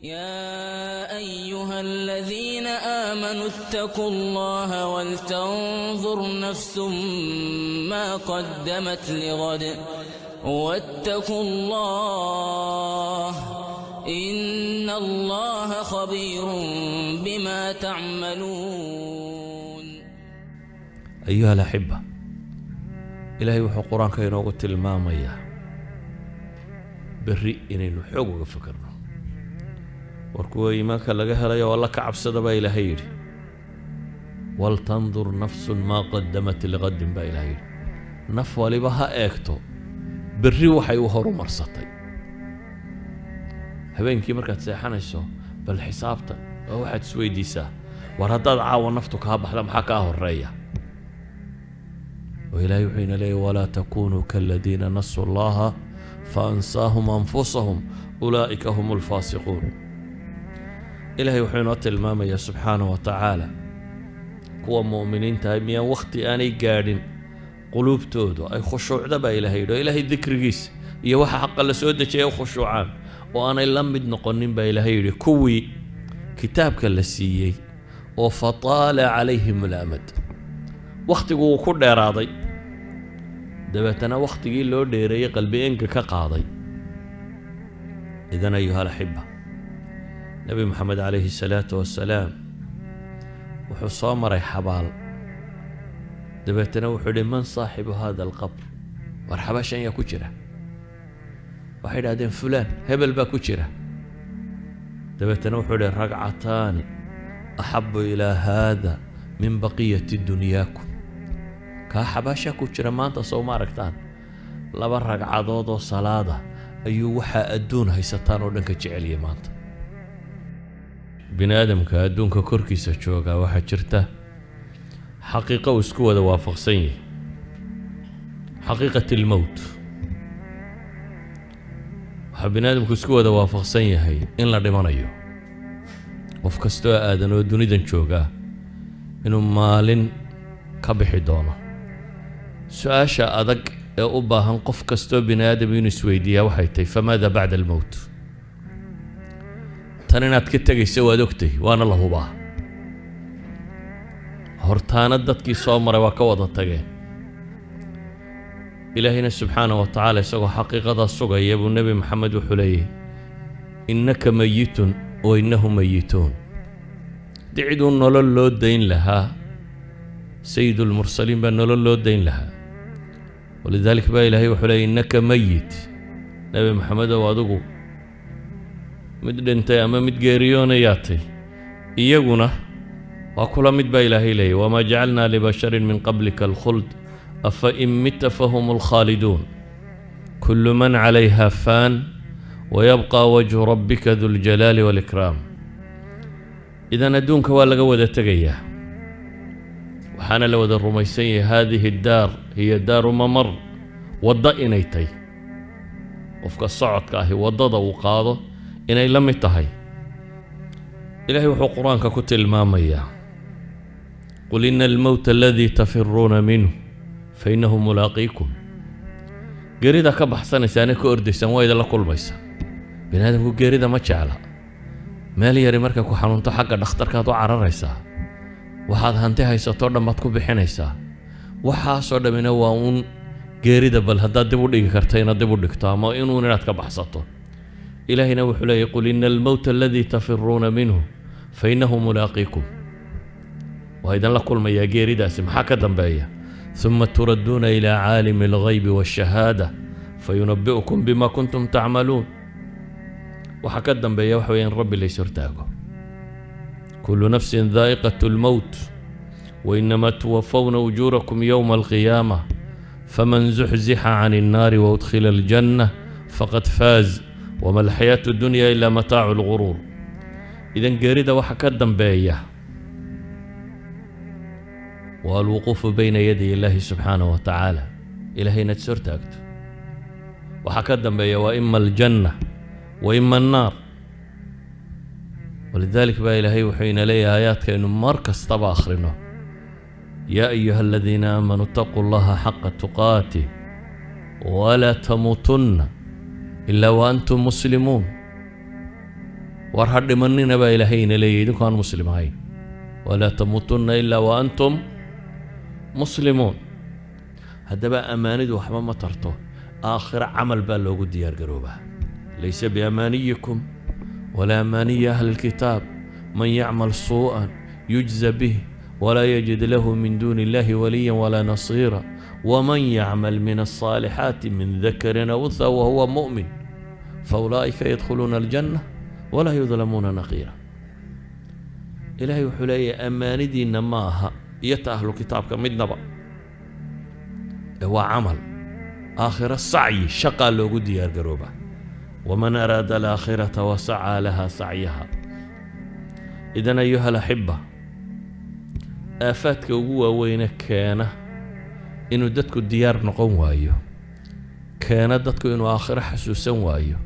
يا أيها الذين آمنوا اتقوا الله ولتنظر نفس ما قدمت لغد واتقوا الله إن الله خبير بما تعملون أيها الأحبة إلهي وحو قرآن كينوغو تلمامية بري إني نحوغو فكرنا war kuwa iimaanka laga helay oo alla ka cabsada baa ilaahay yidhi. Waltandur nafsun maa qadamat liqadin baa ilahay yidhi. Naf waliba ha eegto berri waxay u horumarsatay. Habeenkii markaad seexanayso bal xisaabta oo waxaad isweydiisaa war haddaad caawa naftu kaa baxda maxaa kaa horreeya oo ilaahay wuxuu ina leeyay walaa takunuu kaladiina nasuu allaha faansaahum anfusahum ulaa'ika hum lfaasiquun ilaahay wuxuu inoo tilmaamayaa subxaanah wa tacaala kuwa mu'miniintahay miyaan wakhti aanay gaadhin quluubtoodu ay khushuucda baa ilaahay yidhi oo ilaahay dikrigiisa iyo waxa xaqa la soo dejiyay u khushuucaan. Oo aanay la mid noqonin baa ilaahay yidhi kuwii kitaabka la siiyey oo fataala calayhim ulamad wakhtigu wuu ku dheeraaday. Dabeetana wakhtigii loo dheereeyey qalbi enga ka qaaday. Idan ayuha alaxiba nebi moxamed calayhi salaatu wasalaam wuxuu soo maray xabaal. Dabeetana wuxuu idhi man saaxibu hada alqabr? War xabaashan yaa ku jira. Waxay idhahdeen fulaan hebel baa ku jira. Dabeetana wuxuu idhi ragcataani axabu ilaa haada min baqiyati dunyaakum. Kaa xabaashaa ku jira maanta sow ma aragtaan. Laba ragcadood oo salaada ayuu waxaa adduun haysataan oo dhan ka jeceliyay maanta bini aadamka adduunka korkiisa joogaa waxaa jirta xaqiiqo uu isku wada waafaqsan yahay. Xaqiiqat almowt waxaa bini aadamku isku wada waafaqsan yahay in la dhimanayo. Qof kastoo aadan oo dunidan joogaa inuu maalin ka bixi doono. Su'aasha adag ee u baahan qof kastoo bini aadam inuu isweydiiyaa waxay tahay famaada bacda almowt tan inaad ka tegaysa waad ogtahay waana la hubaa hortaana dadkii soo maray waa ka wada tageen ilaahayna subxaana wa tacaala isagoo xaqiiqadaa sugaya buu nebi maxamed wuxuu leeyahy innaka mayitun wa innahu mayituun haddii ciduu nolol loo dayn lahaa sayidulmursaliin baa nolol loo dayn lahaa walidalik baa ilaahay wuxuu leeyay innaka mayit nebi maxamedow adigu mid dhintay ama mid geeriyoonayaatay iyaguna waa kula mid baa ilaahay leeyay wamaa jacalnaa libasharin min qablika alkhuld afa in mita fahum alkhaaliduun kullu man calayha faan wayabqa wajhu rabbika du ljalaali waalikraam idan adduunka waa laga wada tegayaa. Waxaana la wada rumaysan yahay haadihi daar hiya daaru mamar waddo inay tahy qofka socodka ahi waddada uu qaado inay la mid tahay. Ilaahay wuxuu qur'aanka ku tilmaamayaa qul ina almowta aladii tafiruuna minhu fa innahu mulaaqiikum. Geerida ka baxsanaysaane ka ordaysaan waa idinla kulmaysa. Bini aadamku geerida ma jecla. Meel yari markay ku xanuunto xagga dhakhtarkaad u cararaysaa waxaad hanti haysatoo dhan baad ku bixinaysaa waxaasoo dhammina waa uun geerida bal haddaad dib u dhigi karta inaad dib u dhigto ama inuun inaad ka baxsato ilaahayna wuxuu leeyay qul ina almowta aladii tafiruuna minhu fa innahu mulaaqiikum waa idinla kulmayaa geeridaasi maxaa ka dambeeya uma turadduuna ilaa caalimi alghaybi waashahaada fa yunabbi'ukum bima kuntum tacmaluun waxaa ka dambeeya waxa weya in rabbi lays hortaago kullu nafsin daa'iqat lmowt wainamaa tuwafawna ujuurakum yowma alqiyaama faman zuxzixa can innaari waudkhila aljanna faqad faaz wama alxayaatu dunyaa ilaa mataacu lguruur idan geerida waxa ka dambeeya waa alwuquufu bayna yaday illaahi subxaanahu wa tacaala ilaahay inaad is hortaagto waxaa ka dambeeya waa ima aljanna wa ima annaar walidaalik baa ilaahay wuxuu ina leeyahay aayaadkaynu mar kastaba akhrino yaa ayuha aladiina aamanuu itaquu allaha xaqa tuqaatih walaa tamuutunna ilaa wa antum muslimuun war ha dhimanina baa ilaahayna leeyahy idinku aan muslim ahayn walaa tamuutunna ilaa wa antum muslimuun haddaba ammaanidu waxba ma tarto aakhiro camal baa loogu diyaar garoobaa laysa biamaaniyikum walaa amaaniyi ahli lkitaab man yacmal suu'an yujza bih walaa yajid lahu min duuni illahi waliya walaa nasiira waman yacmal min alصaalixaati min dakarin aw unha wahuwa mu'min faulaa'ika yadkhuluuna aljanna walaa yudlamuuna naqiira ilaahay wuxuu leeyahay ammaanidiinna ma aha iyo ta ahlu kitaabka midnaba ee waa camal aakhiro sacyi shaqaa loogu diyaar garoobaa waman araada alaakhirata wasacaa laha sacyaha idan ayuha inuu dadku diyaar noqon waayo. Keena dadku inuu aakhiro xasuusan waayo.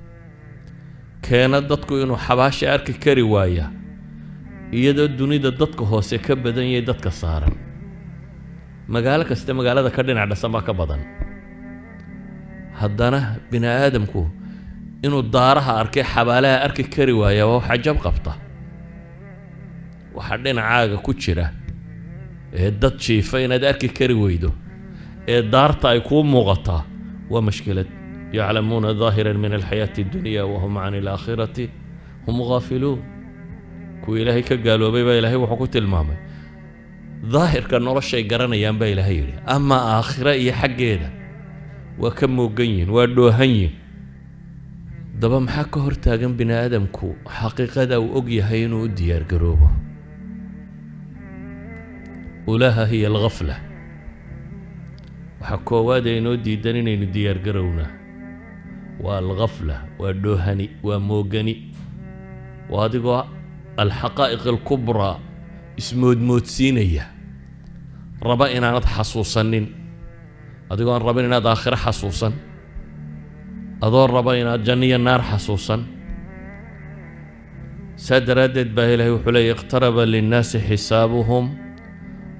Keena dadku inuu xabaasha arki kari waaya. Iyadoo dunida dadka hoose ka badan yahay dadka saaran. Magaalo kasta magaalada ka dhinac dhasan baa ka badan. Haddana bini aadamku inuu daaraha arkay xabaalaha arki kari waaya waa wax cajab qabta. Waxaa dhinacaaga ku jira ee dad jiifa inaad arki kari weydo ee daarta ay kuu muuqataa waa mashkilad. Yaclamuuna daahiran min alxayaati addunya wahum can alaakhirati hum gaafiluun. Kuwii ilaahay ka gaaloobay baa ilaahay wuxuu ku tilmaamay. Daahirka noloshay garanayaan baa ilaahay yidhi ama aakhira iyo xaggeeda waa ka moogan yihiin waa dhoohan yihiin daba maxaa ka hortaagan bini aadamku xaqiiqada uu og yahay inuu u diyaar garoobo ulaha hiya alghafla waxaa koowaad ee inoo diidan inaynu diyaar garownaa waa alghafla waa dhoohani waa moogani. Waa adigoo alxaqaa'iq alkubraa ismoodmoodsiinaya. Raba inaanad xasuusanin. Adigoo aan rabin inaad aakhiro xasuusan. Adoo raba inaad janniyo naar xasuusan. Saa daraaddeed baa ilaahay wuxuu leeyay iqtaraba linnaasi xisaabuhum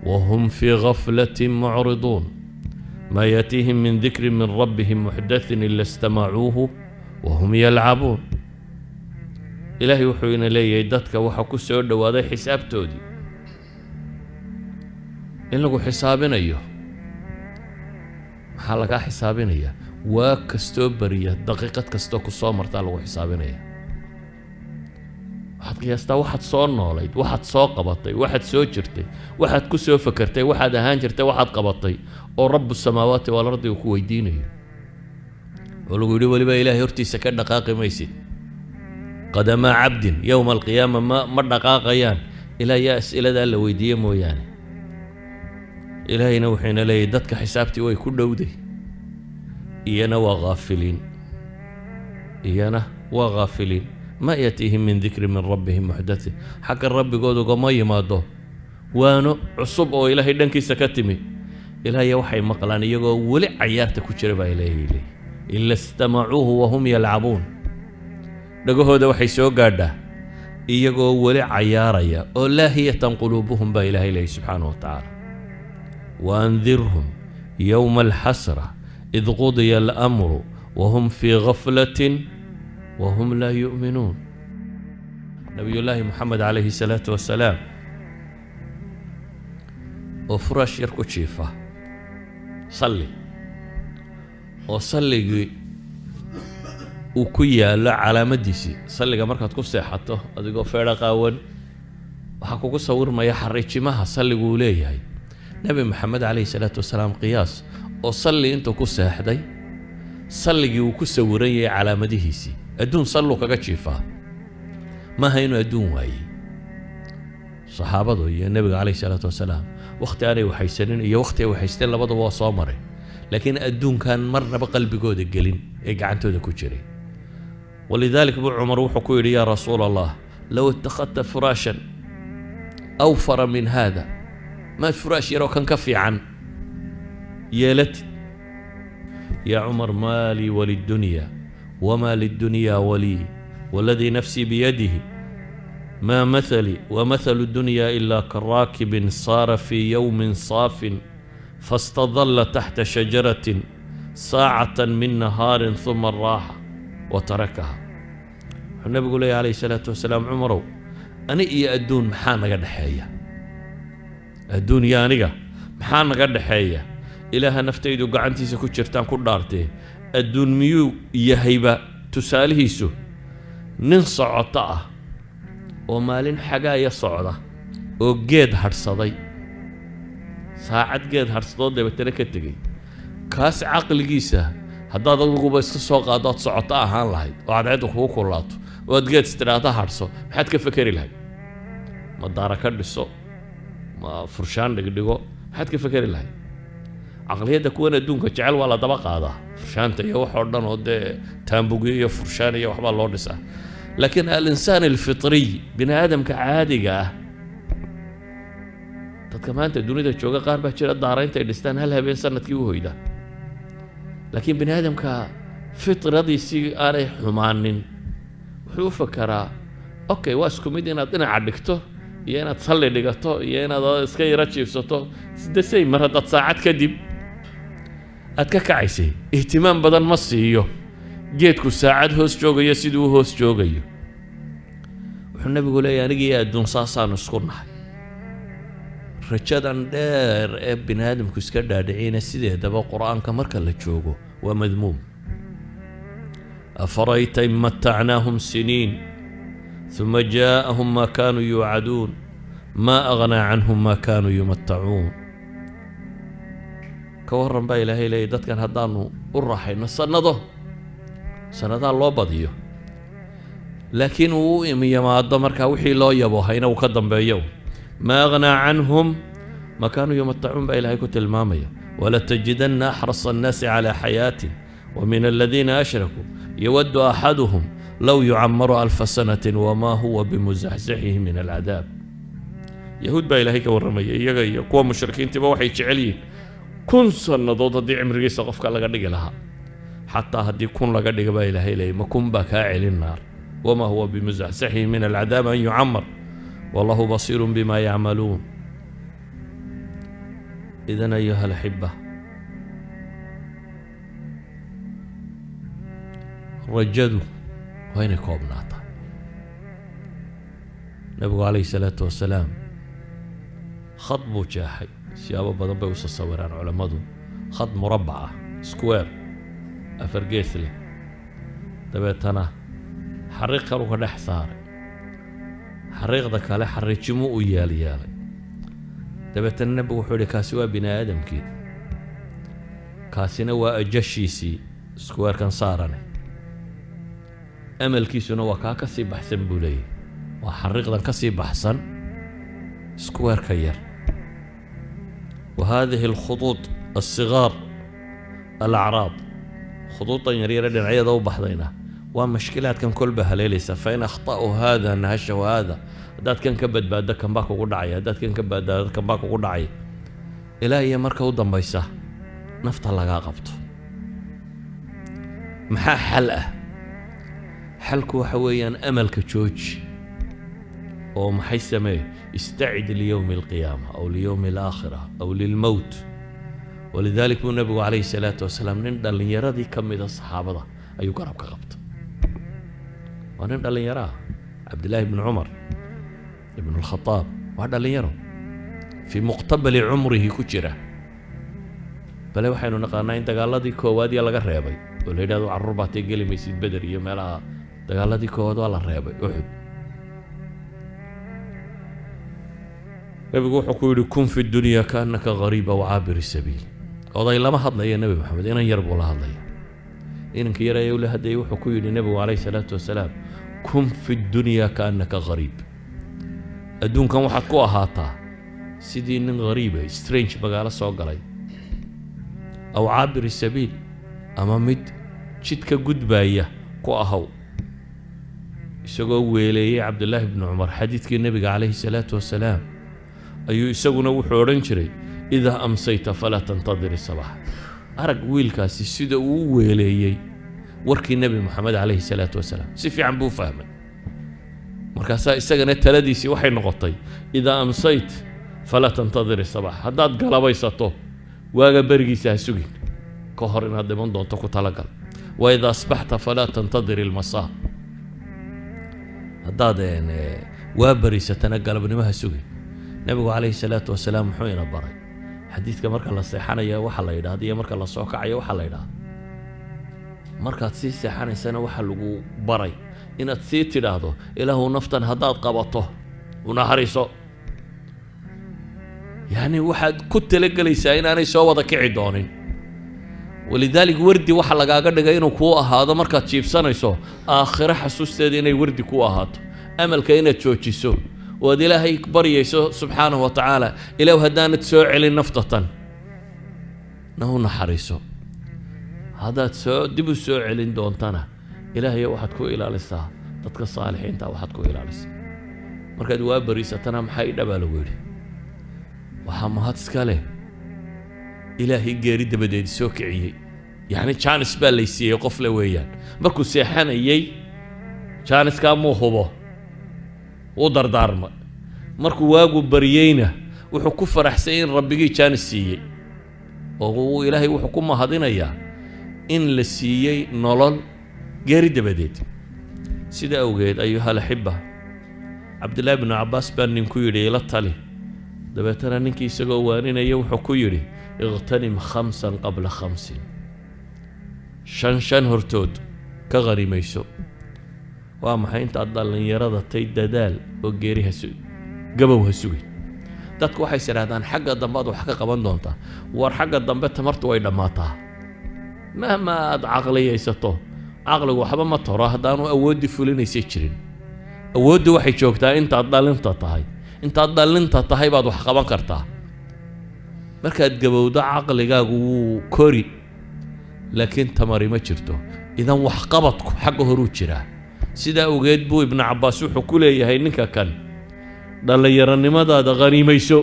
wa hum fii gaflatin mucriduun maa yaatiihim min dikrin min rabbihim muxdathin ila istamacuuhu wa hum yalcabuun ilaahay wuxuu ina leeyahay dadka waxaa ku soo dhowaaday xisaabtoodii in lagu xisaabinayo maxaa lagaa xisaabinayaa waa kastoo beriya daqiiqad kastoo ku soo martaa lagu xisaabinaya waxaad qiyaastaa waxaad soo noolayd waxaad soo qabatay waxaad soo jirtay waxaad ku soo fakertay waxaad ahaan jirtay waxaad qabatay oo rabu samaawaati waalardi uu ku weydiinayo. Oo lagu yidhi weliba ilaahay hortiisa ka dhaqaaqi maysid. Qadamaa cabdin yowma alqiyaama ma ma dhaqaaqayaan. Ilaa yaa as'iladaa la weydiiye mooyaane. Ilaahayna wuxuuna leeyahy dadka xisaabtii way ku dhowday. Iyana waa haafiliin iyana waa haafiliin ma yatiihim min dikri min rabbihim muxdathin xagga rabbigood ugama yimaado waano cusub oo ilaahay dhankiisa ka timi. Ilaahya waxay maqlaan iyagoo weli cayaarta ku jira baa ilaahay leeyahy ila istamacuuhu wahum yalcabuun. Dhagahooda waxay soo gaadhaa iyagoo weli cayaaraya oo laahiyatan quluubuhum baa ilaahay leeyahy subxaanahu wa tacaala. Waandirhum yowma alxasra id qudiya alamru wahum fii gaflatin wahum laa yu'minuun nabiyullaahi moxamed calayhi salaatu wasalaam oo furaash yar ku jiifa. Salli. Oo salligii uu ku yaallo calaamaddiisii salliga markaad ku seexato adigoo feedha qaawan waxaa kugu sawirmaya xariijimaha salligu uu leeyahay. Nebi maxamed calayhi salaatu wasalaam qiyaas. Oo salli intuu ku seexday salligii uu ku sawiran yahay calaamadihiisii adduun salluu kaga jiifaa maaha inuu adduun waayey saxaabadu iyo nebiga calayhi salaatu wasalaam wakhti aanay waxaysanin iyo wakhti ay waxaysteen labaduba waa soo maray. Laakiin adduunkan marnaba qalbigooda gelin ee gacantooda ku jiray. Walidaalik buu cumar wuxuu ku yidhi yaa rasuula allah low ittakhadta furaashan awfara min haada maad furaash yaroo kan ka fiican? Yeelatid yaa wamaa lidunyaa walii waladii nafsii biyadihi ما مثلي ومثل الدنيا إلا كراكب صار في يوم صاف فاستظل تحت شجرة ساعة من نهار ثم راح وتركها wuxuu nabigu leeyahy calayhi salaatu wasalaam cumarow ani iyo adduun maxaa naga dhexeeya adduun iyo aniga maxaa naga dhexeeya ilaaha naftaydu gacantiisa ku jirtaan ku dhaartee adduun miyuu yahayba? Tusaalihiisu nin socoto ah oo maalin xagaaya socda oo geed hadhsaday saacad geed hadhsadoo dabeetana ka tegey. Kaas caqligiisa haddaad adiguba iska soo qaado socoto ahaan lahayd oo cadceedda kugu kulaato oo aad geed istidhaata hadhso maxaad ka fekeri lahayd? Ma daara ka dhiso? Ma furshaan dhigdhigo? Maxaad ka fekeri lahayd caqliyadda kuwan adduunka jecel waa la daba qaadaa furshaanta iyo wax oo dhan oo dee taambugyo iyo furshaan iyo waxbaa loo dhisaa laakiin alinsaan alfitriy bini aadamka caadiga ah dadka maanta dunida jooga qaar baa jira daara intay dhistaan hal habeen sannadkii u hoyda. Laakiin bini aadamka fitradiisii aanay xumaanin wuxuu u fakaraa okay waa isku mid inaad dhinaca dhigto iyo inaad salli dhigato iyo inaad iska yaro jiibsato sidasay mar haddaad saacad kadib aad ka kacaysay? Ihtimaam badan ma siiyo. Geedku saacad hoos joogayo siduu hoos joogayo. Wuxuu nabigu leeyay anigii adduun saasaan isku nahay. Rajadan dheer ee bini aadamku iska dhaadhiciyna sideedaba qur'aanka marka la joogo waa madmuum. Afarayta in matacnaahum siniin uma jaa'ahum maa kaanuu yuucaduun maa aghnaa canhum maa kaanuu yumatacuun ka waran baa ilaahay leeyay dadkan haddaanu u raaxayno sannado sannadaa loo badiyo. Laakiin uu u imyimaado markaa wixii loo yabo hayna uu ka dambeeyo. Maa aghnaa canhum ma kaanuu yumatacuun baa ilaahay ku tilmaamaya. Walatajidanna axrasa annaasi calaa xayaatin wa min aladiina ashrakuu yawaddu axaduhum low yucamaru alfa sanatin wamaa huwa bimusaxsixihi min alcadaab. Yahuud baa ilaahay ka warramaya iyaga iyo kuwa mushrikiintiiba waxay jecel yihiin kun sannadood haddii cimrigiisa qofka laga dhigi lahaa. Xataa haddii kun laga dhiga baa ilaahay leeyay ma kun baa kaa celin naar. Wma huwa bimusaxsixihi min alcadaab an yucamar. Wallahu basiiru bima yacmaluun. Idan ayuha alaxiba rajadu waa inay koobnaataa. Nabigu calayhi salaatu wasalaam khad buu jeexay siyaabo badan bay usa sawiraan culammadu khad murabbac ah square afar gees leh. Dabeetana xariiq kalu ka dhex saaray. Xariiqda kale xariijimuu u yaalyeelay dabeetana nebigu wuxuu yihi kaasi waa bini aadamkii. Kaasina waa ajashiisii squarekan saarane. Amalkiisuna waa kaa ka sii baxsan buu leeyahy waa xariiqdan ka sii baxsan squareka yar haadihi alkhuduud alsigaar alacraad khuduudan yaryare dhinacyada u baxdayna waa mashkilaadkan kolba haleelaysa fain akhta'u haada nahashahu haada haddaad kan ka badbaaddo kanbaa kugu dhacaya haddaad kan ka badbaaddo kanbaa kugu dhacaya ilaa iyo marka u dambaysa nafta lagaa qabto maxaa xal ah xalku waxa weeyaan amalka jooji oo maxay samee? Istacid liyowmi alqiyaama aw liyowmi alaakhira aw lilmowt walidalik buu nebigu calayhi salaatu wasalaam nin dhallinyaradii ka mida saxaabada ayuu garab ka qabta waa nin dhallinyaro ah cabdillaahi ibnu cumar ibnu alkhadaab waa dhallinyaro. Fii muqtabali cumrihi ku jira. Bale waxaynu naqaanaa in dagaaladii koowaad ya laga reebay oo la yidhahdo carruur baatay geli maysid beder iyo meelaha dagaaladii koowaad waa la reebay uxud nebigu wuxuu ku yidhi kun fi dunya kaannaka gariib aw caabiri sabiil. Oday lama hadlaya nebi maxamed inan yar buu la hadlaya inanka yar ayuu la hadlayay wuxuu ku yidhi nebigu calayhi salaatu wasalaam kun fi dunya kaannaka gariib adduunkan waxaad ku ahaataa sidii nin gariiba strange magaalo soo galay aw caabiri sabiil ama mid jidka gudbaaya ku ahaw isagoo weeleeyey cabdullaahi bnu cumar xadiidkii nebiga calayhi salaatu wasalaam ayuu isaguna wuxuu odhan jiray idaa amsayta falaa tantadir isabax arag wiilkaasi sida uu weeleeyey warkii nebi moxamed calayhi salaatu wasalaam. Si fiican buu fahmay. Markaasaa isagana taladiisii waxay noqotay idaa amsayt falaa tantadir isabax haddaad galabaysato waaga berigiisa ha sugin. Ka hor inaad dhiman doonto ku talagal. Wa idaa asbaxta falaa tantadir ilmasaa haddaad ee, waa bariisatana galabnimaha sugin nebigu calayhi salaatu wasalaam muxuu ina baray. Xadiidka marka la seexanaya waxa la yidhahda iyo marka la soo kacayo waxa la yidhahda markaad sii seexanaysana waxa lagu baray inaad sii tidhaahdo ilaahu naftan haddaad qabato unaxariiso yacni waxaad ku talagelaysaa inaanay soo wada kici doonin. Walidaalik wardi waxa lagaaga dhigay inuu kuu ahaado markaad jiibsanayso aakhiro xasuusteeda inay wardi kuu ahaato. Amalka inaad joojiso oo aad ilaahay baryayso subxaanahu wa tacaala. Ilaahu haddaanad soo celin naftatan na u naxariiso. Haddaad soo dib u soo celin doontana ilaahayo waxaad ku ilaalisaa. Dadka saalixiinta waxaad ku ilaalisaa. Markaad waa bariisatana maxaa i lagu yidhi? Waxaa mahad iska leh. Ilaahay geeri dabadeed soo kiciyey. Yacni jaanis baa laysiiyey qof le weeyaan. Markuu seexanayey jaaniskaa muu hubo wuu dardaarmay markuu waagu baryeyna wuxuu ku faraxsay in rabbigii jaanis siiyey. Oo uu ilaahay wuxuu ku mahadinayaa in la siiyey nolol geeri dabadeed. Sida awgeed ayuhal axibba cabdillaahi bnu cabbaas baa ninku yidhi ila tali. Dabeetana ninkii isagoo waaninaya wuxuu ku yidhi iqtanim khamsan qabla khamsin. Shan shan hortood ka qanimayso waa maxay intaad dhallinyarada tay dadaal oo geeri gabow ha sugin? Dadku waxay is idhahdaan xagga dambe aad wax ka qaban doontaa. War xagga dambe tamartu way dhammaataa. Mahma aad caqliyaysato caqligu waxba ma toro haddaanu awooddii fulinaysay jirin. Awooddu waxay joogtaa intaad dhalinta tahay. Intaad dhalinta tahay baad wax qaban kartaa. Markaad gabowdo caqligaagu wuu kori. Laakiin tamari ma jirto. Idan waxqabadku xagga horuu jiraa sidaa awgeed buu ibnu cabbaas wuxuu ku leeyahay ninka kan dhallinyaronimadaada khaniimayso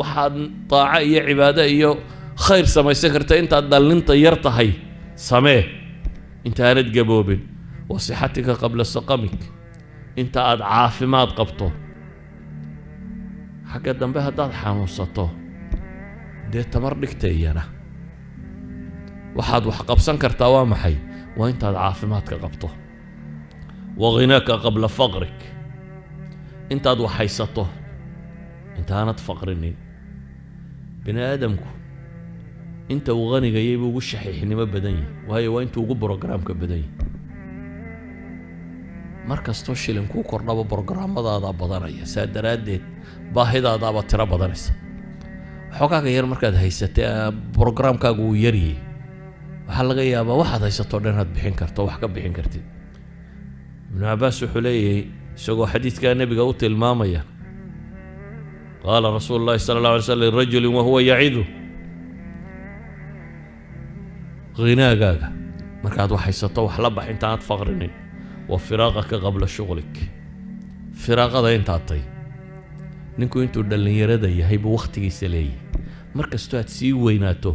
waxaad daaco iyo cibaado iyo khayr samaysan karta intaad dhallinta yar tahay. Samee intaanad gaboobin wa sixatika qabla saqamik inta aad caafimaad qabto. Xagga dambe haddaad xanuunsato dee tamar dhigta iyana. Waxaad wax qabsan kartaa waa maxay? Waa intaad caafimaadka qabto wa ghinaaka qabla faqrik intaad wax haysato intaanad faqrinin bini aadamku inta uu hanigayay buu ugu shaxiixnimo badan yahay waayo waa intuu ugu brogaraamka badan yahay mar kastoo shilin kuu kordhaba brograamadaada badanaya saa daraaddeed baahidaadaaba tiro badanaysa xogaaga yar markaad haysatay brograamkaagu uu yaryay waxaa laga yaabaa waxaad haysato dhan aad bixin karto wax ibnu cabbaas wuxuu leeyahay isagoo xadiidkaa nebiga u tilmaamaya qaala rasuulu llahi sala allah alay slam lirajulin wahuwa yacidughinaagaaga markaad wax haysato wax la bax intaanad faqrinin wa firaaqaka qabla shughlik firaaqada intaad tay ninku intuu dhallinyarada yahay buu wakhtigiisa leeyahay. Mar kastoo aad sii weynaato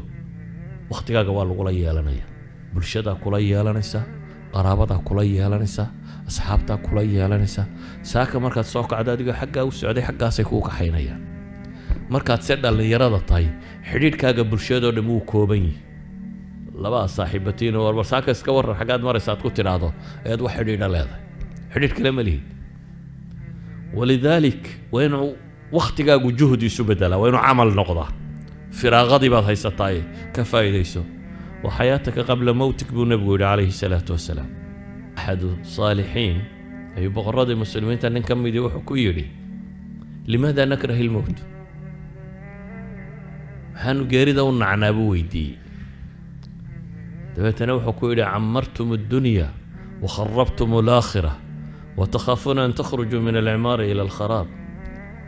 wakhtigaaga waa lagula yeelanaya. Bulshadaa kula yeelanaysa qaraabadaa kula yeelanaysa asxaabtaa kula yeelanaysa. Saaka markaad soo kacdo adigoo xaggaa u socday xaggaasay kuu kaxaynayaan. Markaad se dhallinyarada tahay xidhiidhkaaga bulshadoo dhan wuu kooban yihi labaa saaxiibatiino warbar saaka iska warran xaggaad maraysa aad ku tidhaahdo ayaad wax xidhiidha leedahay. Xidhiidh kale ma lihid walidaalik waa inuu wakhtigaagu juhdi isu beddelaa waa inuu camal noqdaa. Firaaqadii baad haysataaye ka faa'iidayso wa qabla mowtik buu nebigu yidhi calayhi salaatu wasalaam axadu saalixiin ayuu boqorradii muslimiinta nin ka midii wuxuu ku yidhi limaada nakrahi lmowt maxaanu geerida u nacnaa buu weydiiyey dabeetana wuxuu ku yidhi camartum addunya wakharabtum alaakhira watakhaafuuna an takhrujuu min alcimaari ila alkharaab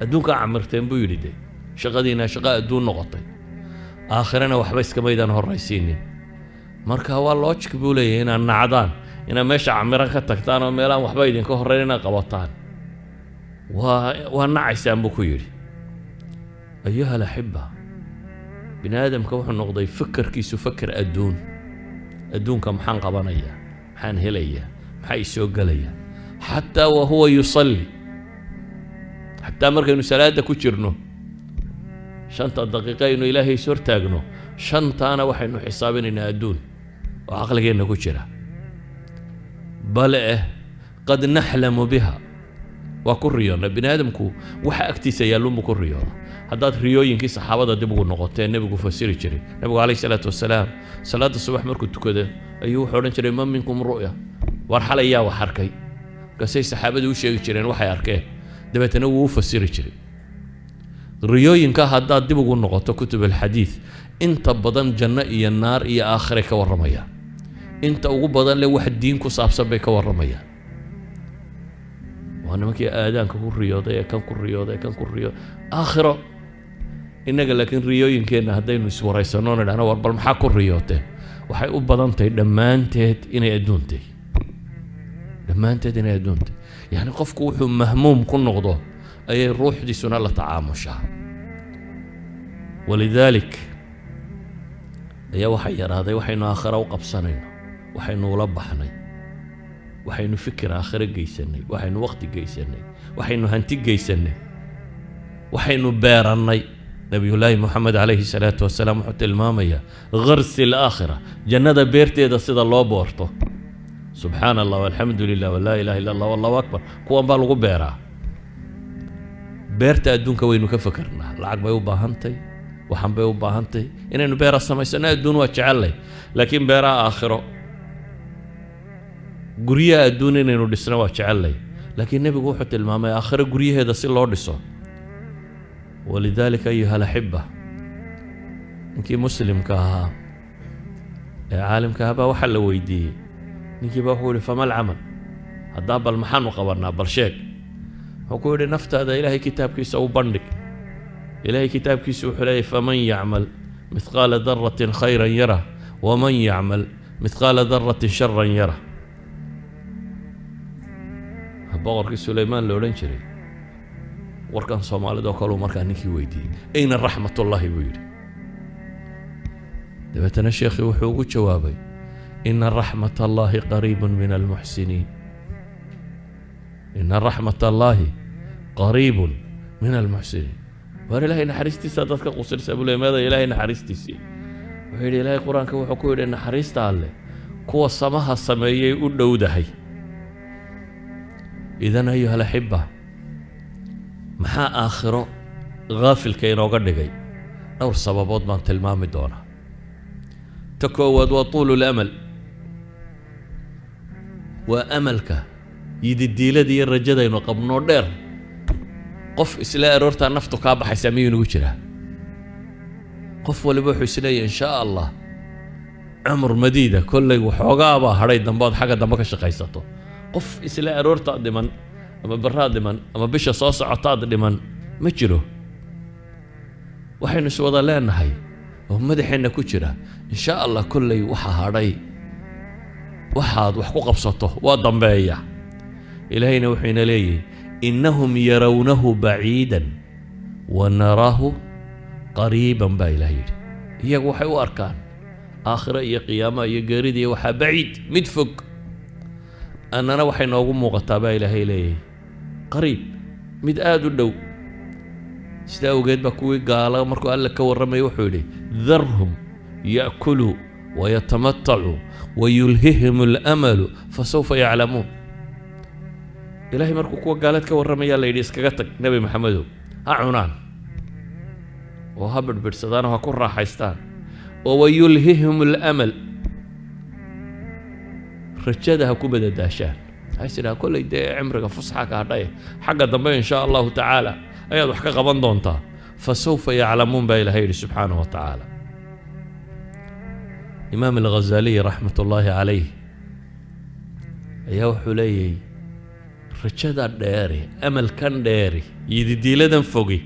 adduunkaa camirteen buu yidhi de shaqadiina shaqo adduun noqotay aakhirana waxba iskamaydaan horraysiinin marka waa logic buu leeyahay inaad nacdaan inaad meesha camiran ka tagtaan oo meelaan waxba idinka horrayn inaad qabataan. Waa waa nacaysaan buu ku yidhi. Ayuha alaxiba bini aadamka wuxuu noqday fakarkiisu faker adduun. Adduunka maxaan qabanayaa maxaan helayaa maxaa i soo xataa wa huwa yusalli. Xataa markaynu salaadda ku jirno shanta daqiiqa aynu ilaahay is hortaagno shantaana waxaynu xisaabinaynaa adduun. Oo caqligeenna ku jira bale eh qad naxlamu biha. Waa ku riyoonnay bini aadamku waxa agtiisa yaalluunbu ku riyooda haddaad riyooyinkii saxaabada dib ugu noqotee nebigu fasiri jiray. Nebigu calayhi salaatu wasalaam salaadda subax markuu tukado ayuu wuxuu odhan jiray ma minkum ru'ya. War xalay yaa wax arkay. Markaasay saxaabadu u sheegi jireen waxay arkeen. Dabeetana wuu u fasiri jiray. Riyooyinka haddaad dib ugu noqoto kutub alxadiid inta badan janno iyo naar iyo aakhiray ka warramayaan inta ugu badan le wax diin ku saabsan bay ka warramayaan. Waa nimankii aadaanka ku riyooday ee kan ku riyooday ee kan ku riyooday aakhiro innaga laakiin riyooyinkeenna haddaynu iswaraysanno nidhahno war bal maxaa ku riyooteen waxay u badan tahay dhammaanteed inay adduuntay. Dhammaanteed inay adduuntay. Yacni qofku wuxuu mahmuum ku noqdo ayay ruuxdiisuna la tacaamushaa. Walidaalik ayaa waxaa yaraaday waxaynu aakhira u qabsanayno waxaynu ula baxnay waxaynu fikir aakhiro geysanay waxaynu waqti geysanay waxaynu hanti geysanay waxaynu beerannay. Nabiyullaahi moxamed calayhi salaatu wasalaam wuxuu tilmaamayaa gharsi alaakhira jannada beerteeda sida loo boorto. Subxaana allah walxamdu lilah walaa ilaha illa allah wallahu akbar. Kuwan baa lagu beeraa. Beerta adduunka waynu ka fakarnaa. Lacag bay u baahantay waxan bay u baahantay. Inaynu beera samaysano adduun waa jecellay laakiin beeraha aakhiro guryaha adduun inaynu dhisno waa jecellay. Laakiin nebigu wuxuu tilmaamay aakhiro guryaheeda si loo dhiso. Walidaalika ayuha alaxiba ninkii muslimka ahaa ee caalimka ahaa baa waxaa la weydiiyey. Ninkiiba wuxuu yihi fama alcamal haddaa bal maxaanu qabannaa bal sheeg. Wuxuu ku yidhi naftaada ilaahay kitaabkiisa u bandhig. Ilaahay kitaabkiisa wuxuu leeyahy faman yacmal mithqaala daratin khayran yarah waman yacmal mithqaala daratin sharan yarah boqorkii suleymaan la odhan jiray warkan soomaalida oo kaleu markaa ninkii weydiiyey ayna raxmatullaahi buu yidhi. Dabeetana sheekhii wuxuu ugu jawaabay ina raxmat allaahi qariibun min almuxsiniin. Ina raxmat allaahi qariibun min almuxsiniin. Waar ilaahay naxariistiisa dadka qusirsa buu le meeda ilaahay naxariistiisii wuxuu yidhi ilaahay qur'aanka wuxuu ku yidhi naxariista alleh kuwa samaha sameeyay u dhowdahay idan ayuha alaxiba maxaa aakhiro haafilka inooga dhigay? Dhowr sababood baan tilmaami doonaa. Ta koowaad waa tuulu lamal waa amalka yididiilada iyo rajadaynu qabnoo dheer. Qof isla aroortaa naftu kaa baxaysaa miyuu inagu jiraa? Qof waliba wuxuu isleeyahy in shaa allah cumur madiida kollay waxoogaabaa hadhay dambe xagga dambe ka shaqaysato qof isla aroortaad dhiman ama baraad dhiman ama bisha soo socotaad dhiman ma jiro. Waxaynu iswada leenahay oo madaxeenna ku jira in shaa allah kollay waxa hadhay. Waxaad wax ku qabsato waa dambeeya. Ilaahayna wuxuu ina leeyahy innahum yarawnahu baciidan wa naraahu qariiban baa ilaah yidhi. Iyagu waxay u arkaan aakhiro iyo qiyaamaha iyo geeridiiyo waxaa baciid mid fog annana waxay noogu muuqataa baa ilaahay leeyahay. Qariib mid aada u dhow. Sidaa awgeed baa kuwii gaala markuu alle ka warramaya wuxuu yidhi darhum ya'kuluu wayatamatacuu wayulhihim alamalu fasawfa yaclamuun. Ilaahay markuu kuwa gaaleed ka warramayaa la yidhi iskaga tag nebi maxamedow ha cunaan. Oo ha bidhbidhsadaan oo ha ku raaxaystaan. Oo wayulhihim alamal rajada ha ku badadaashaan waxay tidhaha kollay dee cimriga fusxa ka hadhaye xagga dambe in shaa allahu tacaala ayaad wax ka qaban doontaa. Fasawfa yaclamuun baa ilahay yidhi subxaanahu wa tacaala. Imaam alghazaliy raxmat ullaahi calayh ayaa wuxuu leeyahy rajada dheeri amalkan dheeri yididiiladan fogi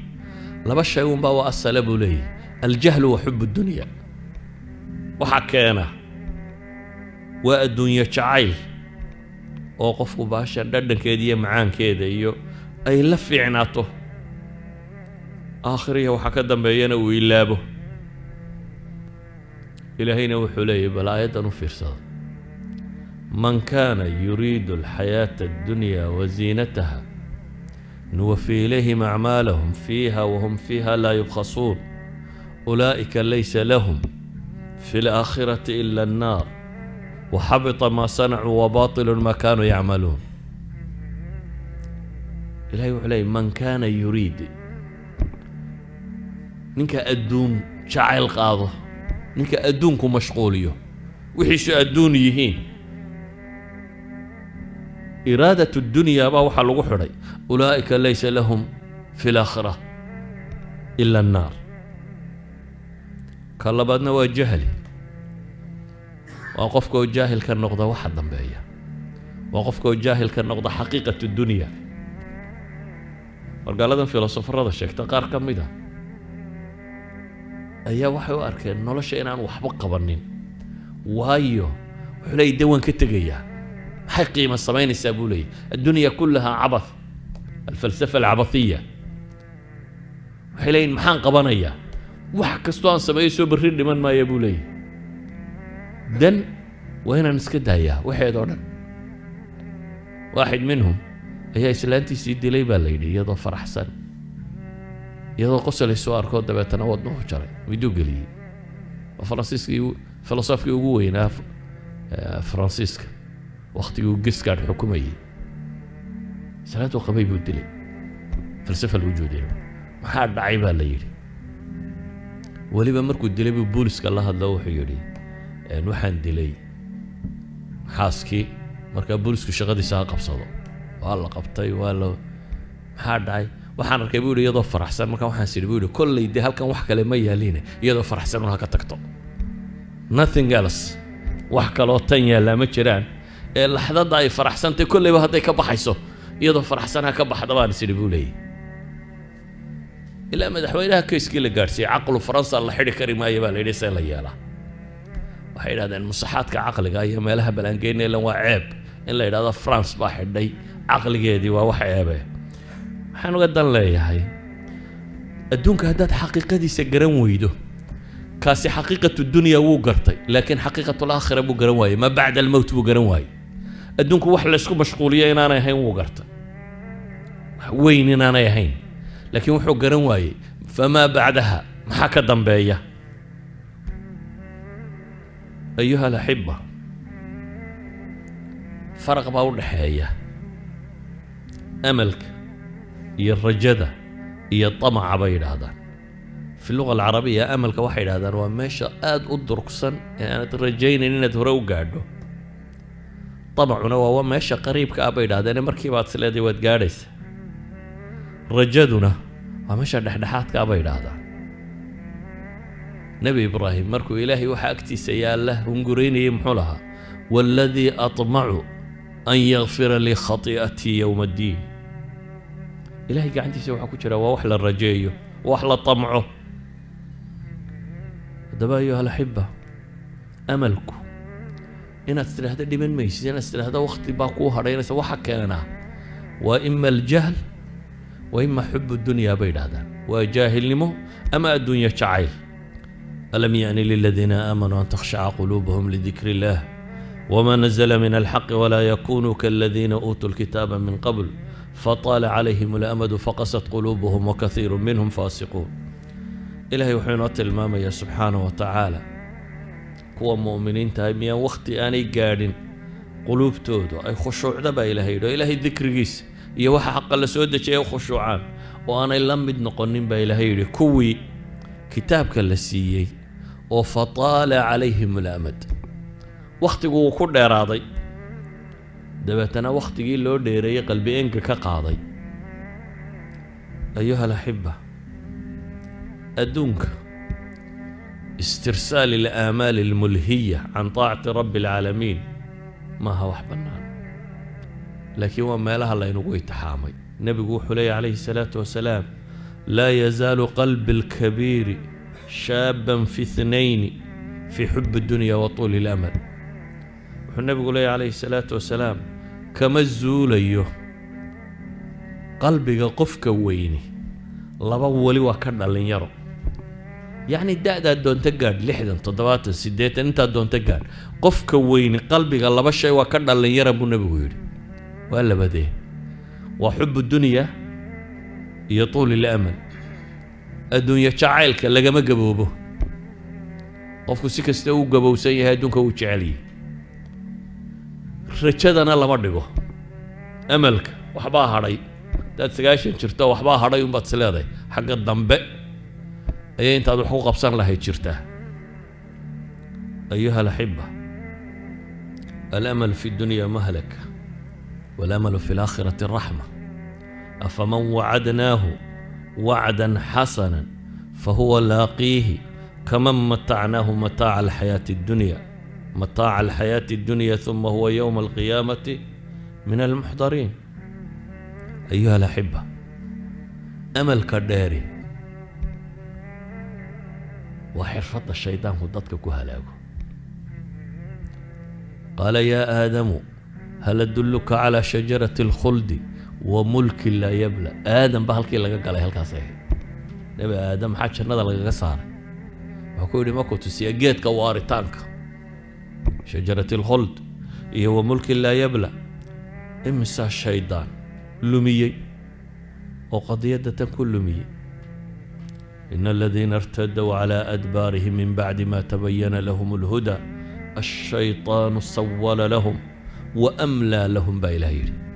laba shay unbaa waa asale buu leeyahy aljahlu wa xub dunya. Waxaa keena waa adduunyo jacayl oo qofku baasha dhadhankeeda iyo macaankeeda iyo ay la fiicnaato. Aakhiriya waxaa ka dambeeyana uu ilaabo. Ilaahayna wuxuu leeyahy bal aayaddan u fiirsada. Man kaana yuriidu alxayaata addunya wasiinataha nuwafi ilayhim acmaalahum fiiha wahum fiiha laa yubkhasuun. Ulaa'ika laysa lahum fi alaakhirati ila annaar waxabita maa sanacuu wabaatilu maa kaanuu yacmaluun ilahay wuxuu leeyay man kaana yuriid ninka adduun jacayl qaado ninka adduunku mashquuliyo wixiisu adduun yihiin iraadat اdunyaa baa waxaa lagu xidhay ulaa'ika laysa lahum fi اlaakhira ila الnaar ka labaadna waa jahli waa qofka oo jaahil ka noqda waxa dambeeya. Waa qofka oo jaahil noqda xaqiiqat اdunya wargaaladan filosofarada sheegta qaar ka mid a ayaa waxay u arkeen nolosha inaan waxba qabanin. Waayo wuxuu leeyay de waan ka tegayaa maxay qiimo samaynaysaa buu leeyay addunya kullahaa cabath alfalsafa alcabathiya. Waxay leeyihiin maxaan qabanayaa? Wax kastoo aan sameeyo soo berri dhiman maaya buu leeyahy dan waa inaan iska daayaa waxeedoo dhan. Waaxid minhum ayaa islaantiisii dilay baa la yidhi iyadoo faraxsan iyadoo qosolay soo arkoo dabeetana wadnuhu jaray miduu geliyey. Waa faransiiskii filosofkii ugu weynaa faransiiska. Wakhtigii uu gisgaadh xukumayey. Islaantuu qabay buu dilay. Falsafa alwujuudiya maxaa dhacay baa la yidhi. Weliba markuu dilay buu booliska la waxaan dilay xaaskii markaa boolisku shaqadiisa ha qabsado. Waa la qabtay waa la maxaa dhacay? Waxaan arkay buu yidhi iyadoo faraxsan. Markaa waxaan sidhi buu yidhi kolley halkan wax kale ma yaaliine. Iyadoo faraxsan un ha ka tagto. Nothing else. Wax kaloo tan yaallaa ma jiraan. Ee laxdadda ay faraxsantay kolleyba hadday ka baxayso iyadoo faraxsan ha ka baxda baan sidhi buu leeyahy ilaa madaxweynaha kayskii la gaadhsiiyey caqlu faransa la xidhi kari maayo baa la yidhi see la yeelaa waxay yidhahdeen musaxaadka caqliga iyo meelaha balaangeynelan waa ceeb. In la yidhahdo france baa xidhay caqligeedii waa wax ceebe. Waxaan uga dan leeyahay adduunka haddaad xaqiiqadiisa garan weydo kaasi xaqiiqatu dunya wuu gartay laakiin xaqiiqatulaakhira buu garan waayey maa bacda almowt buu garan waayey. Adduunku wax laysku mashquuliyo inaanay ahayn wuu gartay. Wax weyn inaanay ahayn laakiin wuxuu garan waayey famaa bacdaha maxaa ka dambeeya ayuha alaxiba faraq baa u dhaxeeya amalka iyo rajada iyo tamaca bay yidhaahdaan fi luga alcarabiya amalka waxay yidhahdaan waa meesha aada u durugsan ee aanad rajaynayn inaad hore u gaadho tamacuna waa meesha qariibka ah bay yidhahdeen markiiba aad isleeday waad gaadhaysa rajaduna waa meesha dhexdhexaadka bay yidhaahdaan nebi ibraahim markuu ilaahay waxa agtiisa yaalla hunguraynayay muxuu lahaa waaladii aطmacu an yakfira lii khati'atii yowma addiin ilahay gacantiisa waxaa ku jira waa wax la rajeeyo wax la tamco. Haddaba ayuha alaxiba amalku inaad tidhaahdo dhiman maysid inaad tidhaahdo wakti baa kuu hadhaynaysa waxa keenaa waa ima aljahl wa ima xubu dunyaa bay yidhahdaan waa jaahilnimo ama adduunyo jacayl alam yaani liladiina aamanuu an takhshaca quluubuhum lidikri illah wma nazla min alxaqi walaa yakunuu kaladiina uutuu lkitaaba min qabl fطaala calayhim اlamadu faqasat quluubuhum wakaiiru minhum faasiquun ilahay wuxuu inoo tilmaamayaa subxaanaه wa tacaala kuwa mu'miniintahay miyaan wakhti aanay gaadhin quluubtoodu ay khushuucda baa ilahay yidhi oo ilaahay dikrigiisa iyo waxa xaqa la soo dejiyay u khushuucaan oo aanay la mid noqonin baa ilaahay yidhi kuwii kitaabka la siiyey oo fataala calayhim اlamad wakhtigu wuu ku dheeraaday. Dabeetana wakhtigii loo dheereeyey qalbi enga ka qaaday. Ayuha alaxiba adduunka istirsaal ilaamaali almulhiya can taacati rabbi alcaalamiin maaha wax bannaan. Laakiin waa meelaha laynagu itixaamay. Nebigu wuxuu leeyahy calayhi salaatu wasalaam laa yazaalu qalbi alkabiiri shaaban fi ithnayni fii xubi dunya wa tuuli ilamal wuxuu nebigu leeyahy calayhi salaatu wasalaam kama zuulayo qalbiga qofka weyni laba weli waa ka dhallinyaro yacni da-daad doonto gaadh lixdan toddobaatan siddeetan intaad doonto gaadh qofka weyni qalbiga laba shay waa ka dhallinyara buu nebigu yidhi waa labadee waa xubu dunya iyo tuulil amal adduunyo jacaylka lagama gaboobo qofku si kasta uu gabowsan yahay adduunka uu jecelyahy rajadana lama dhigo. Amalka waxbaa hadhay. Haddaad sagaashan jirto waxbaa hadhay unbaad is leedahay. Xagga dambe ayay intaad wax ku qabsan lahayd jirtaa ayuha alaxiba alamal fi dunya mahlaka walamalu fi laakhirati raxma afaman wacadnaahu wacdan xasana fahuwa laaqiihi kaman matacnaahu mataaca alxayaati addunya mataaca alxayaati addunya uma huwa yowma alqiyaamati min almuxdariin ayuha alaxiba amalka dheeri waa xirfadda shaydaanku dadka ku halaago qaala yaa aadamu hal adulluka calaa shajarati alkhuldi wa mulkin laa yabla. Aadam ba halkii laga galay halkaas ahayd nebi aadam maxaa jannada lagaga saaray? Wuxuu ku yidhi markuu tusiya geedka waaritaanka shajarati alkhuld iyo wa mulkin laa yabla. Imisaa shaydaan lumiyey? Oo qadiyadda tan ku lumiyey. Ina aladiina irtaduu calaa adbaarihim min bacdi ma tabayana lahum alhuda ashayطaanu sawala lahum wa amlaa lahum baa ilaah yidhi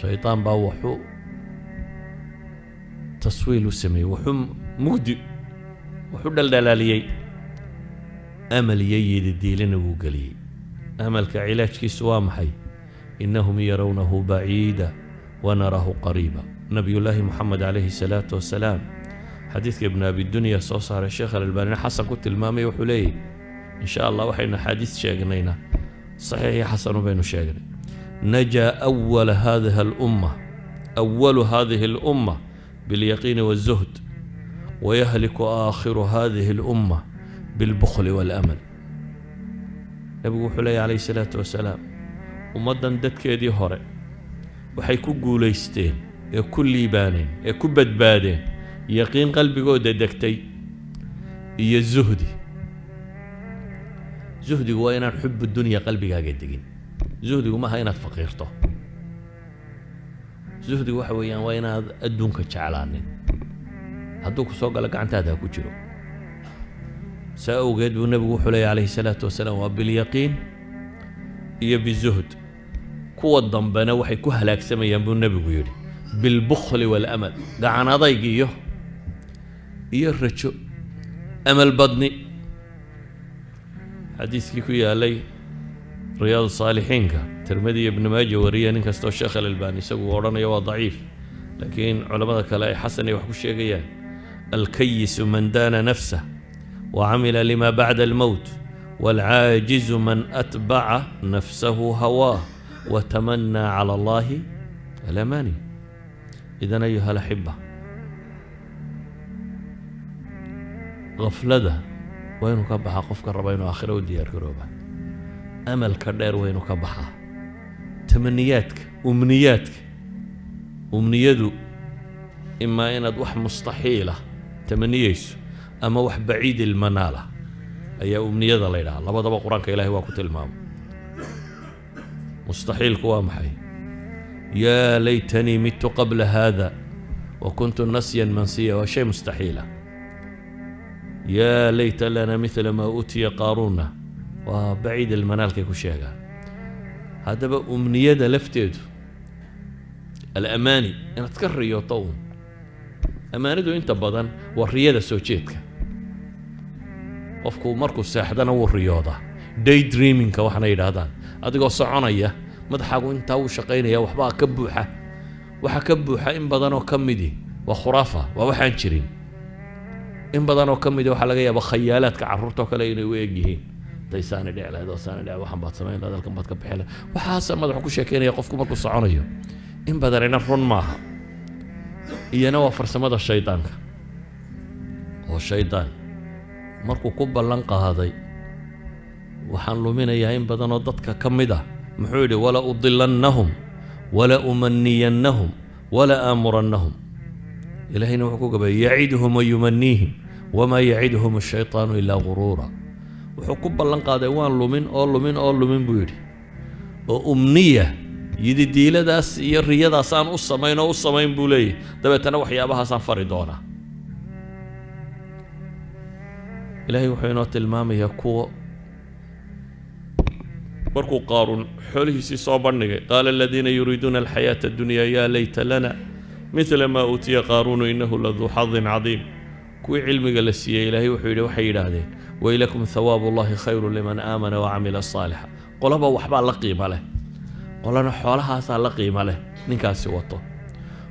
shaydaan baa wuxuu taswiil u sameeyey wuxuu mugdi wuxuu dhaldhalaaliyey amal iyo yididiilina wuu geliyey. Amalka cilaajkiisu waa maxay? Inahum yarawnahu baciida wanarahu qariiba. Nabiyullaahi moxamed calayhi salaatu wasalaam. Xadiidka ibnu abidunya soo saaray sheekh alalbaanina xasan ku tilmaamay wuxuu leeyahy in sha allah waxaynu axaadiis sheegnayna saxiix iyo xasanu baynu sheegnay najaa awala hadihi alumma awalu hadihi alumma bilyaqiini waالzuhd wayahliku aakhiru hadihi alumma bilbukhli waalamal nebigu wuxuu leeyahy calayhi salaatu wasalaam ummaddan dadkeedii hore waxay ku guulaysteen ee ku liibaaneen ee ku badbaadeen yaqiin qalbigooda degtay iyo zuhdi zuhdigu waa inaan xubu dunya qalbigaaga degin zuhdigu maaha inaad faqiirto. Zuhdigu waxa weeyaan waa inaad adduunka jeclaanin. Hadduu ku soo galo gacantaada ha ku jiro. Saa awgeed buu nebigu wuxuu leeya calayhi salaatu wasalaam waa bilyaqiin iyo bizuhd. Kuwa dambena waxay ku halaagsamayaan buu nebigu yidhi. Bilbukhli waalamal gacan adayg iyo iyo rajo. Amal badni. Xadiiskii ku yaalay riyaadu saalixiinka tirmidi ibnu maaja wariya nin kastoo sheekh alalbaan isagu uu odhanayo waa daciif laakiin culammada kale ay xasan ay wax ku sheegayaan. Alkayisu man daana nafsah wacamila lima bacda almowt waalcaajizu man atbaca nafsahu hawaah watamanaa cala allahi alamaani. Idan ayuha alaxiba gaflada waa inuu ka baxa qofka raba inuu aakhiro u diyaargarooba amalka dheer waynu ka baxaa. Tamaniyaadka umniyaadka umniyadu imaa inaad wax mustaxiila tamaniyayso ama wax baciid ilmanaala ayaa umniyada la ydhahaa labadaba qur'aanka ilaahay waa ku tilmaamo mustaxiilku waa maxay? Yaa laytanii midtu qabla haada wa kuntu nasyan mansiya waa shay mustaxiila. Yaa layta lana mila maa uutiya qaaruuna waa baciid ilmanaalkay ku sheegaan haddaba umniyada lafteedu alamaani inaad ka riyooto uun ammaanidu inta badan waa riyada soo jeedka. Qofku markuu seexdana wuu riyoodaa day dreamingka waxaana yidhaahdaan. Adigoo soconaya madaxaagu intaa wuu shaqaynaya waxbaa ka buuxa. Waxa ka buuxa in badanoo ka midi waa khuraafa waa waxaan jirin. In badanoo ka midi waxaa laga yaaba khayaalaadka carruurtoo kale inay u eg saani dhici lahayd saani dhici waxan baad samayn lahayd halkan baad ka bixi lahayd waxaasa madaxu ku sheekaynaya qofku markuu soconayo in badanina run maaha. Iyana waa farsamada shaydaanka. Oo shaydaan markuu ku ballan qaaday waxaan luminayaa in badanoo dadka ka mid ah muxuu yidhi wala udilannahum wala umaniyannahum wala aamurannahum. Ilaahayna wuxuu ku gabayay yaciduhum wayumaniihim wamaa yaciduhum ashaytaanu ilaa guruura wuxuu ku ballan qaaday waan lumin oo lumin oo lumin buu yidhi. Oo umniya yididiiladaas iyo riyadaasaan u samayn oo u samayn buu leeyahy dabeetana waxyaabahaasaan fari doonaa. Ilaahay wuxuu inoo tilmaamayaa kuwa markuu qaaruun xoolihiisii soo bandhigay qaala aladiina yuriiduuna alxayaata addunya yaa layta lana midla maa uutiya qaaruunu innahu laduu xadin cadiim kuwii cilmiga la siiyey ilaahay wuxuu yidhi waxay yidhaahdeen waylakum hawaabu khayru liman aamana wacamila saalixa. Qolaba waxbaa la qiimo leh. Qolana xoolahaasaa la qiimo leh ninkaasi wato.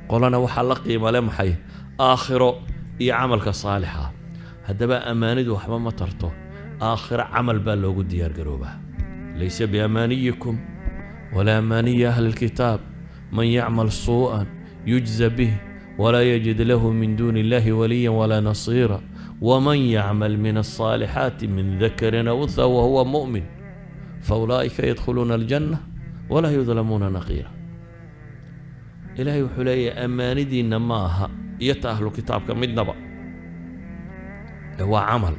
Qolana waxaa la qiimo leh maxay? Aakhiro iyo camalka saalixa. Haddaba ammaanidu waxba ma tarto. Aakhiro camal baa loogu diyaargaroobaa laysa biamaaniyikum walaa amaaniyi ahli lkitaab man yacmal suu'an yujza bih yajid lahu min duuni illahi waliya walaa nasiira waman yacmal min alصaalixaati min dakarin aw unha wahuwa mu'min faulaa'ika yadkhuluuna aljanna walaa yudlamuuna naqiira ilaahay wuxuu leeyahay ammaanidiinna ma aha iyo ta ahlu kitaabka midnaba ee waa camal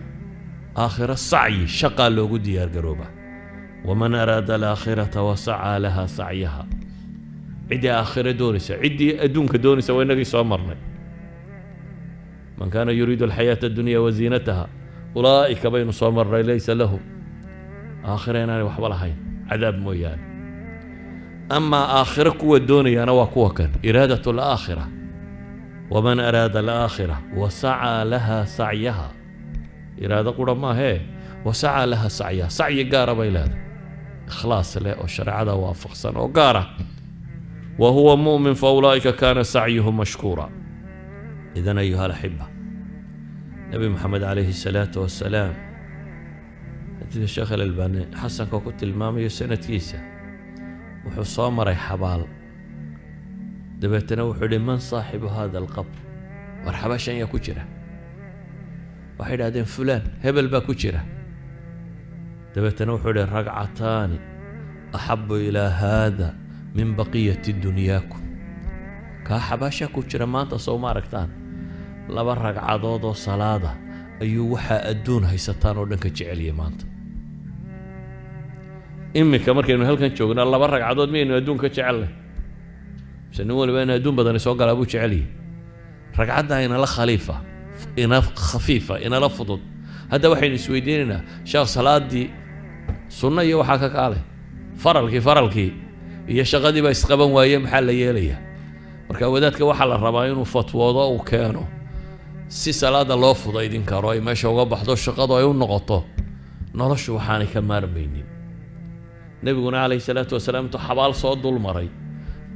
aakhiro sacyi shaqaa loogu diyaargaroobaa waman araada ciddii aakhiro doonaysa ciddii adduunka doonaysa waa inagii soo marnay man kaana yuriidu alxayaata addunya waziinataha ulaa'ika baynu soo marnay laysa lahu aakhiro inaanay waxba lahayn cadaab mooyaane amaa aakhiro kuwa doonayaana waa kuwa kan iraadat alaakhira waman araada alaakhira wasacaa laha sacyaha iraado qura maahee wasacaa laha sacyaha sacyi gaara bay leedahay ikhlaas leh oo shareecada waafaqsan oo huwa mu'min faulaa'ika kaana sacyuhu mashkuura idan ayuha alaxiba nebi moxamed calayhi salaatu wasalaam xadiidka sheekh alalbaani xasanka ku tilmaamayo sanadkiisa. Wuxuu soo maray xabaal. Dabeetana wuxuu idhi man saaxibu hada alqabr? War xabaashan yaa ku jira? Waxay idhahdeen fulaan hebel baa ku jira. Dabeetana wuxuu idhi ragcataani axabu ilaa haada min baqiyati dunyaakum kaa xabaasha ku jira maanta soo ma aragtaan? Laba ragcadood oo salaada ayuu waxaa adduun haysataan oo dhan ka jeceliyay maanta. Iminka markaynu halkan joognaa laba ragcadood miyaynu adduun ka jecelnay mise nin waliba in adduun badani soo galaa buu jeceliyay ragcaddaa inala khaliifa ina khafiifa inala fudud. Hadda waxaynu isweydiinaynaa sheekh salaaddii sunno iyo waxaa ka kaalay. Faralkii faralkii iyo shaqadii baa isqaban waaye maxaa la yeelayaa? Marka wadaadka waxaa la rabaa inuu fatwoodo uu keeno. Si salaada loo fudaydin karo ay meesha uga baxdo shaqadu ay u noqoto noloshu waxaanay ka maarmaynin. Nebiguna calayhi salaatu wasalaam intuu xabaal soo dul maray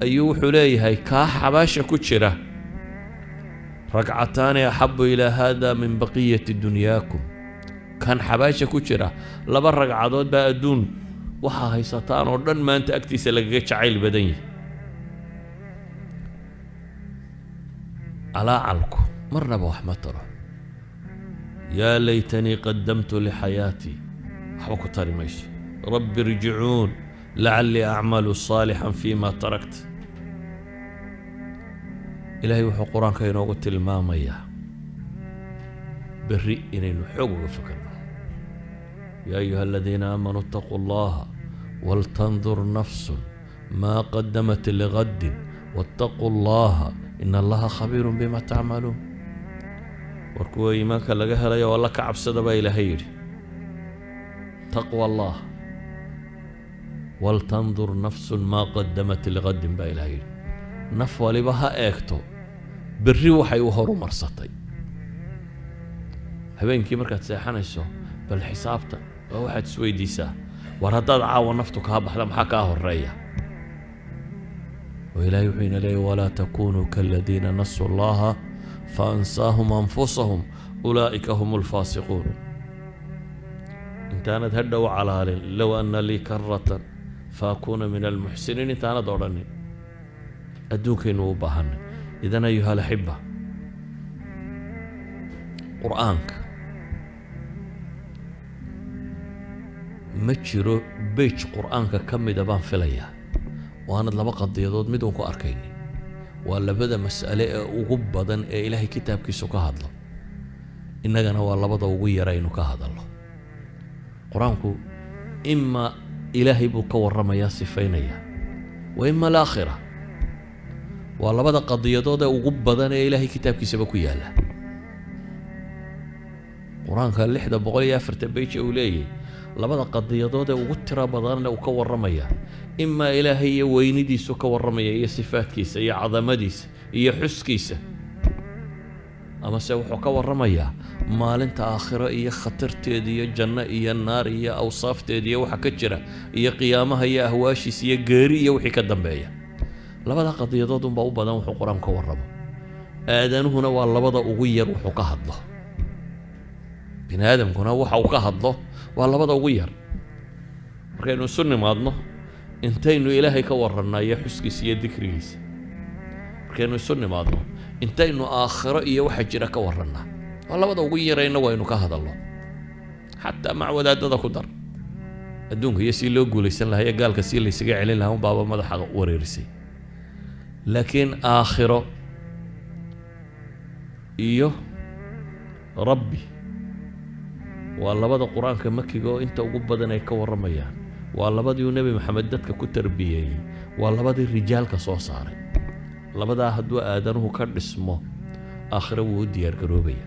ayuu wuxuu leeyahay kaa xabaasha ku jira. Ragcataani axabu ilaa haada min baqiyati dunyaakum. Kan xabaasha ku jira laba ragcadood baa adduun waxaa haysataan oo dhan maanta agtiisa lagaga jacayl badan yahay. Calaacalku marnaba wax ma taro. Yaa laytanii qadamtu lixayaatii waxba ku tari mayso. Rabbi irjicuun lacallii acmalu saalixan fiima tarakt. Ilaahay wuxuu qur'aanka inoogu tilmaamayaa berri inaynu xoog uga fakarno yaa ayuha aladiina aamanuu itaquu allaha waltandur nafsun maa qadamat ligaddin waataquu allaha ina allaha khabiirun bima tacmaluun war kuwa iimaanka laga helayo alla ka cabsada baa ilaahay yidhi taqwa allah waltandur nafsun maa qadamat ligaddin baa ilaahay yidhi naf waliba ha eegto berri waxay u horumarsatay habeenkii markaad seexanayso waa waxaad isweydiisaa war haddaad caawa naftu kaa baxda maxaa kaa horreeya oo ilaahay wuxuu ina leeyay walaa takunuu kaaladiina nasuu allaha faansaahum anfusahum ulaa'ika hum alfaasiquun intaanad hadhow calaalin low anna lii karatan faakuuna min almuxsiniin intaanad odhanin adduunkaynu u baahanay idan ayuha alaxiba qur'aanka ma jiro beyj qur'aanka ka mida baan filayaa. Waanad laba qadiyadood mid uun ku arkaynin. Waa labada mas'ale ee ugu badan ee ilaahay kitaabkiisu ka hadlo. Innagana waa labada ugu yara aynu ka hadalno. Qur'aanku imaa ilaahay buu ka warramayaa sifaynayaa wa ima alaakhira. Waa labada qadiyadood ee ugu badan ee ilaahay kitaabkiisaba ku yaalla. Qur'aanka lixda boqol iyo afartan beija uu leeyahy labada qadiyadood ee ugu tiro badanna uu ka warramaya. Imaa ilaahay iyo weynidiisu ka warramaya iyo sifaadkiisa iyo cadamadiisa iyo xuskiisa. Amase wuxuu ka warramayaa maalinta aakhiro iyo khatarteeda iyo janno iyo naar iyo awsaafteeda iyo waxa ka jira iyo qiyaamaha iyo ahwaashiisa iyo geeri iyo wixii ka dambeeya. Labada qadiyadood unbaa u badan wuxuu qur'aanku ka warramo. Aadanuhuna waa labada ugu yar wuxuu ka hadlo. Bini aadamkuna waxa uu ka hadlo waa labada ugu yar. Markaynu isu nimaadno intaynu ilaahay ka warrannaa iyo xuskiisa iyo dikrigiisa. Markaynu isu nimaadno intaynu aakhiro iyo waxa jira ka warrannaa waa labada ugu yarayna waynu ka hadalno. Xataa mac wadaadada ku dar. Adduunka iyo sii loo guulaysan lahaa iyo gaalka sii laysaga celin lahaa unbaaba madaxa wareerisay. Laakiin aakhiro iyo rabbi waa labada qur'aanka makiga oo inta ugu badan ay ka warramayaan. Waa labadii uu nebi maxamed dadka ku tarbiyeeyey waa labadii rijaalka soo saaray. Labadaa hadduu aadanuhu ka dhismo aakhiro wuu u diyaargaroobaya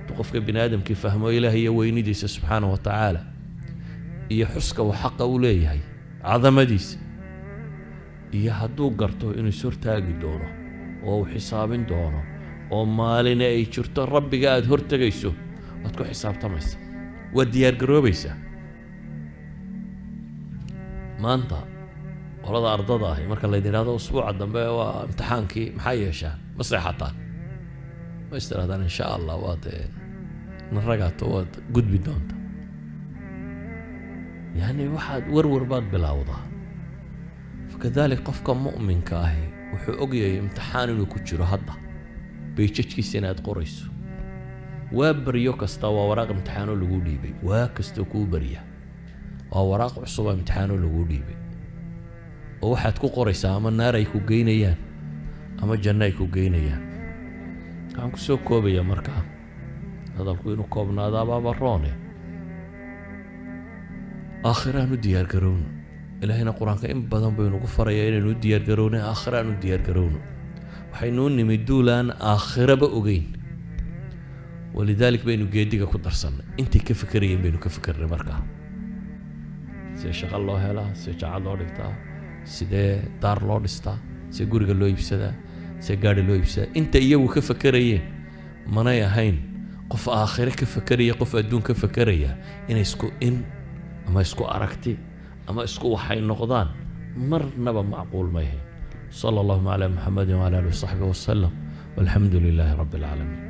hadduu qofka bini aadamkii fahmo ilaah iyo weynidiisa subxaanahu wa tacaala iyo xuska uu xaqa u leeyahay cadamadiisa iyo hadduu garto inuu ishortaagi doono oo uu xisaabin doono oo maalina ay jirto rabbiga aada hortegayso waad ku xisaabtamaysa waad diyaargaroobaysaa maanta qolada ardada ahi marka laydin idhahdo usbuuca dambe waa imtixaankii maxaa yeeshaan ma seexataan. Ma is tirahdaan insha allah waad naragaato waad gudbi doonta. Yacni waxaad warwar baad bilowdaa. Fakadalik qofka mu'minka ahi wuxuu ogyahay imtixaan inuu ku jiro hadda. Bayjajkiisa inaad qorayso waa baryo kasta waa waraaq imtixaanoo laguu dhiibay. Waa kastoo kuu barya. Waa waraaq cusuba imtixaanoo laguu dhiibay. Oo waxaad ku qoraysaa ama naar ay ku geynayaan ama janno ay ku geynayaan. Waxaan ku soo koobayaa markaa hadalku inuu koobnaado abaaba roone. Aakhiraan u diyaargarowno ilaahayna qur'aanka in badan baynugu farayaa inaynu u diyaargarowno aakhiraan u diyaargarowno waxaynuu nimid duulaan aakhiraba ogeyn walidaalik baynu geediga ku darsannay. Intay ka fekerayeen baynu ka fekernay markaa sidee shaqo loo helaa sidee jacad loo dhigtaa sidee daar loo dhistaa sidee guriga loo iibsadaa sidee gaadhi loo iibsadaa inta iyagu ka fekerayeen manay ahayn qof aakhire ka fekeraya qof adduun ka fekeraya inay isku in ama isku aragti ama isku waxay noqdaan marnaba macquul ma yahayn sala allahuma calaa muxamedin wala alihi wasaxbihi wasalam walxamdu lilaahi rabbi alcaalamiin